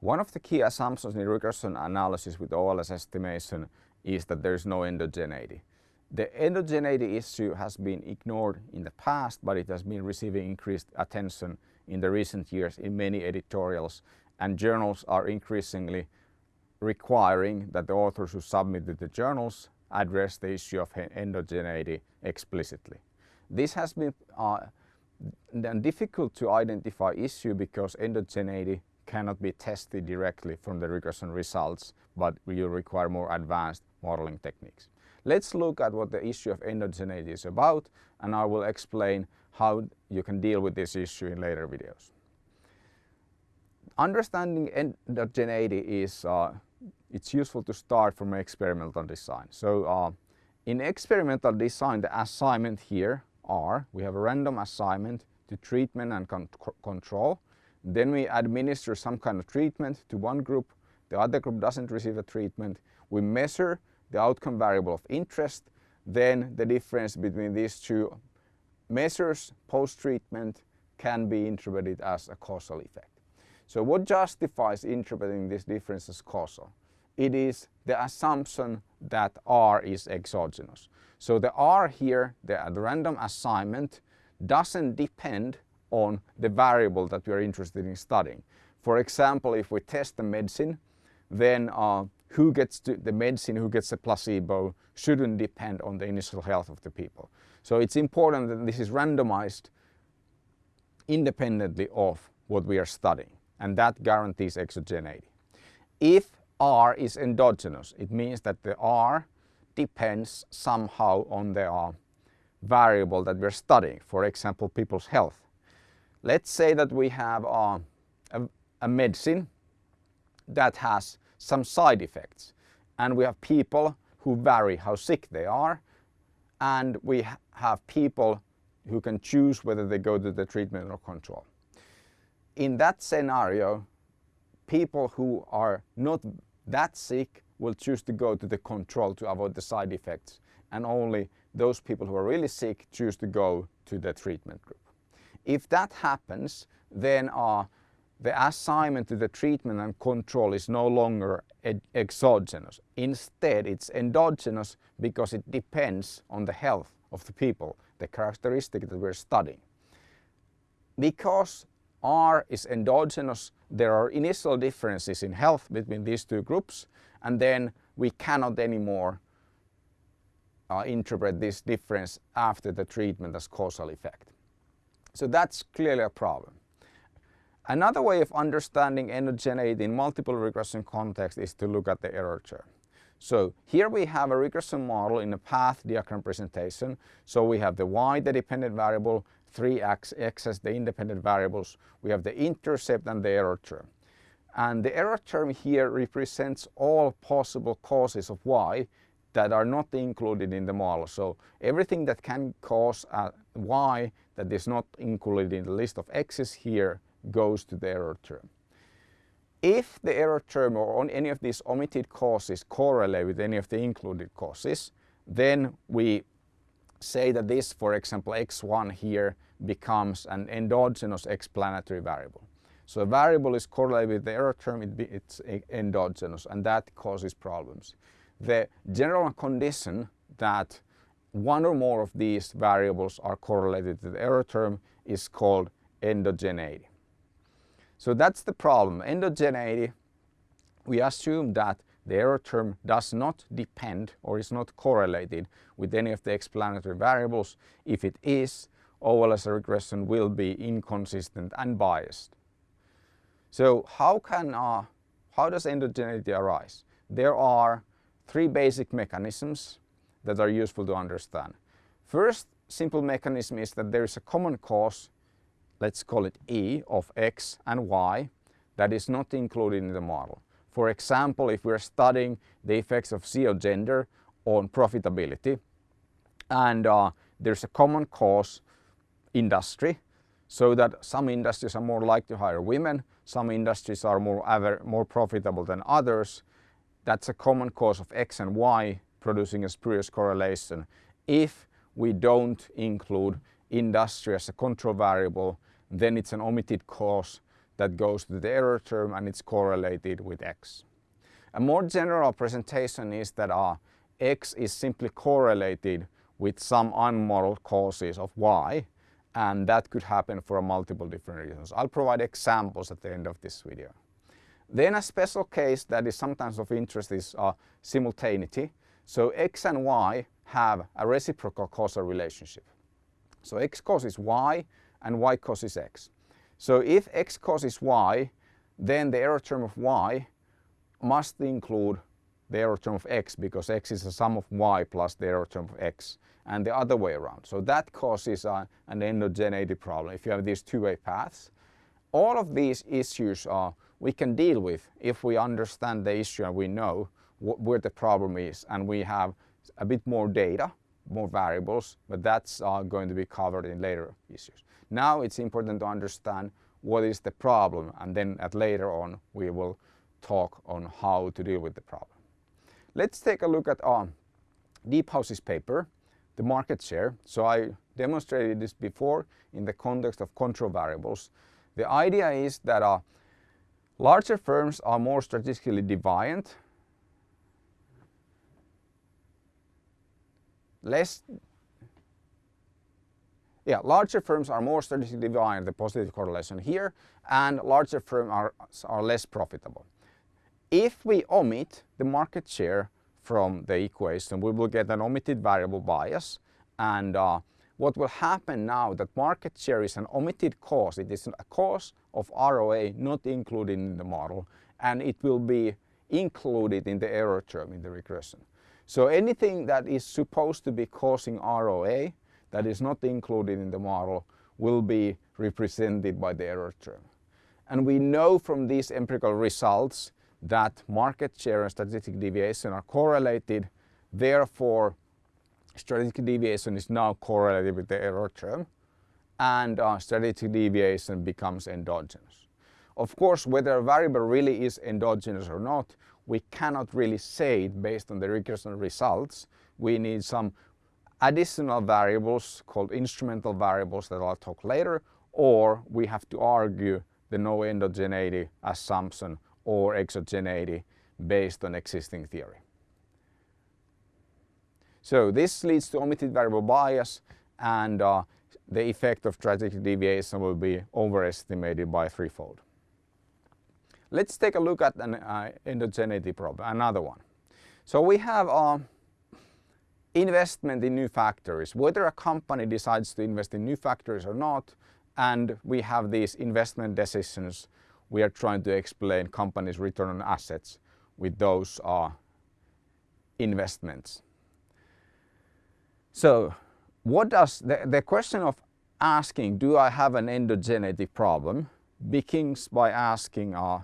One of the key assumptions in regression analysis with OLS estimation is that there is no endogeneity. The endogeneity issue has been ignored in the past, but it has been receiving increased attention in the recent years in many editorials and journals are increasingly requiring that the authors who submitted the journals address the issue of endogeneity explicitly. This has been uh, difficult to identify issue because endogeneity cannot be tested directly from the regression results, but will require more advanced modeling techniques. Let's look at what the issue of endogeneity is about and I will explain how you can deal with this issue in later videos. Understanding endogeneity is uh, it's useful to start from experimental design. So uh, in experimental design the assignment here are we have a random assignment to treatment and con control. Then we administer some kind of treatment to one group, the other group doesn't receive a treatment. We measure the outcome variable of interest, then the difference between these two measures post-treatment can be interpreted as a causal effect. So what justifies interpreting this difference as causal? It is the assumption that R is exogenous. So the R here, the, the random assignment, doesn't depend on the variable that we are interested in studying. For example, if we test the medicine, then uh, who gets the medicine, who gets the placebo, shouldn't depend on the initial health of the people. So it's important that this is randomized independently of what we are studying and that guarantees exogeneity. If R is endogenous, it means that the R depends somehow on the uh, variable that we're studying, for example people's health. Let's say that we have uh, a, a medicine that has some side effects and we have people who vary how sick they are and we have people who can choose whether they go to the treatment or control. In that scenario, people who are not that sick will choose to go to the control to avoid the side effects and only those people who are really sick choose to go to the treatment group. If that happens, then uh, the assignment to the treatment and control is no longer exogenous. Instead, it's endogenous because it depends on the health of the people, the characteristic that we're studying. Because R is endogenous, there are initial differences in health between these two groups and then we cannot anymore uh, interpret this difference after the treatment as causal effect. So that's clearly a problem. Another way of understanding endogeneity in multiple regression context is to look at the error term. So here we have a regression model in a path diagram presentation. So we have the y, the dependent variable, 3x, x as the independent variables. We have the intercept and the error term. And the error term here represents all possible causes of y that are not included in the model. So everything that can cause a y that is not included in the list of x's here goes to the error term. If the error term or on any of these omitted causes correlate with any of the included causes, then we say that this, for example, x1 here becomes an endogenous explanatory variable. So a variable is correlated with the error term, it be, it's endogenous and that causes problems. The general condition that one or more of these variables are correlated to the error term is called endogeneity. So that's the problem. Endogeneity, we assume that the error term does not depend or is not correlated with any of the explanatory variables. If it is, OLS regression will be inconsistent and biased. So how can, uh, how does endogeneity arise? There are three basic mechanisms that are useful to understand. First simple mechanism is that there is a common cause let's call it E of X and Y that is not included in the model. For example, if we're studying the effects of CEO gender on profitability and uh, there's a common cause industry so that some industries are more likely to hire women, some industries are more, more profitable than others. That's a common cause of X and Y producing a spurious correlation. If we don't include industry as a control variable, then it's an omitted cause that goes to the error term and it's correlated with x. A more general presentation is that uh, x is simply correlated with some unmodeled causes of y and that could happen for multiple different reasons. I'll provide examples at the end of this video. Then a special case that is sometimes of interest is uh, simultaneity. So x and y have a reciprocal causal relationship. So x causes y and y causes x. So if x causes y, then the error term of y must include the error term of x because x is the sum of y plus the error term of x and the other way around. So that causes uh, an endogeneity problem if you have these two-way paths. All of these issues uh, we can deal with if we understand the issue and we know where the problem is and we have a bit more data, more variables, but that's uh, going to be covered in later issues. Now it's important to understand what is the problem and then at later on we will talk on how to deal with the problem. Let's take a look at uh, Deephouse's paper, the market share. So I demonstrated this before in the context of control variables. The idea is that uh, larger firms are more strategically deviant less yeah, larger firms are more strategically deviant, the positive correlation here, and larger firms are, are less profitable. If we omit the market share from the equation, we will get an omitted variable bias. And uh, what will happen now that market share is an omitted cause. It is a cause of ROA not included in the model, and it will be included in the error term in the regression. So anything that is supposed to be causing ROA that is not included in the model will be represented by the error term. And we know from these empirical results that market share and strategic deviation are correlated. Therefore, strategic deviation is now correlated with the error term and uh, strategic deviation becomes endogenous. Of course, whether a variable really is endogenous or not we cannot really say it based on the regression results. We need some additional variables called instrumental variables that I'll talk later or we have to argue the no endogeneity assumption or exogeneity based on existing theory. So this leads to omitted variable bias and uh, the effect of strategic deviation will be overestimated by threefold. Let's take a look at an uh, endogeneity problem, another one. So we have uh, investment in new factories, whether a company decides to invest in new factories or not, and we have these investment decisions. We are trying to explain companies' return on assets with those uh, investments. So what does the, the question of asking, do I have an endogeneity problem, begins by asking, uh,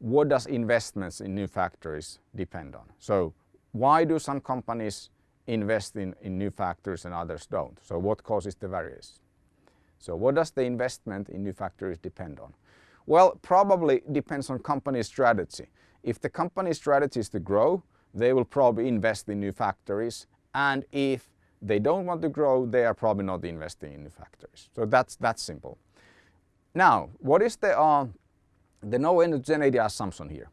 what does investments in new factories depend on? So why do some companies invest in, in new factories and others don't? So what causes the variation? So what does the investment in new factories depend on? Well, probably depends on company strategy. If the company strategy is to grow, they will probably invest in new factories. And if they don't want to grow, they are probably not investing in new factories. So that's, that's simple. Now, what is the uh, the no endogeneity assumption here.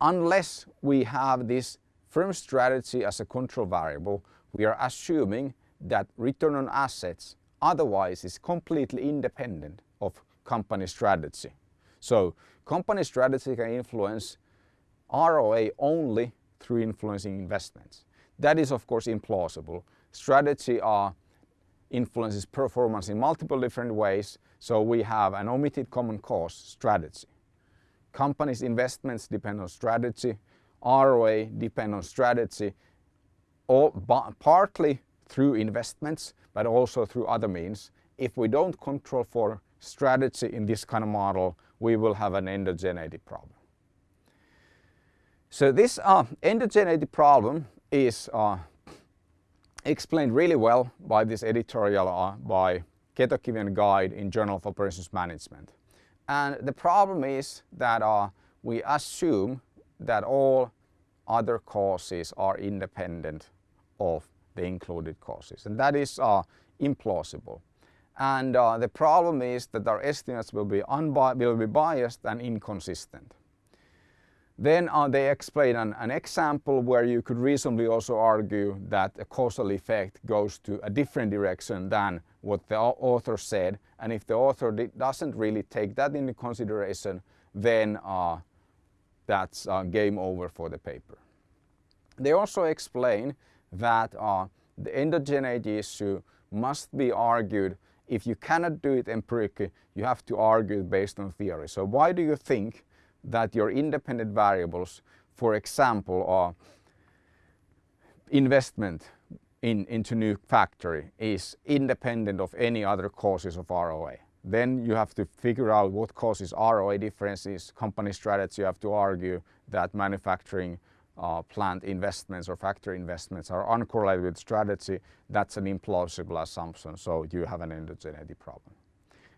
Unless we have this firm strategy as a control variable, we are assuming that return on assets otherwise is completely independent of company strategy. So company strategy can influence ROA only through influencing investments. That is of course implausible. Strategy uh, influences performance in multiple different ways, so we have an omitted common cause strategy. Companies' investments depend on strategy, ROA depend on strategy, or partly through investments, but also through other means. If we don't control for strategy in this kind of model, we will have an endogeneity problem. So this uh, endogeneity problem is uh, explained really well by this editorial uh, by Ketokivi Guide in Journal of Operations Management. And the problem is that uh, we assume that all other causes are independent of the included causes. And that is uh, implausible. And uh, the problem is that our estimates will be, will be biased and inconsistent. Then uh, they explain an, an, example where you could reasonably also argue that a causal effect goes to a different direction than what the author said. And if the author doesn't really take that into consideration, then uh, that's uh, game over for the paper. They also explain that uh, the endogeneity issue must be argued if you cannot do it empirically, you have to argue based on theory. So why do you think that your independent variables, for example, are investment in, into new factory is independent of any other causes of ROA. Then you have to figure out what causes ROA differences, company strategy, you have to argue that manufacturing uh, plant investments or factory investments are uncorrelated with strategy. That's an implausible assumption, so you have an endogeneity problem.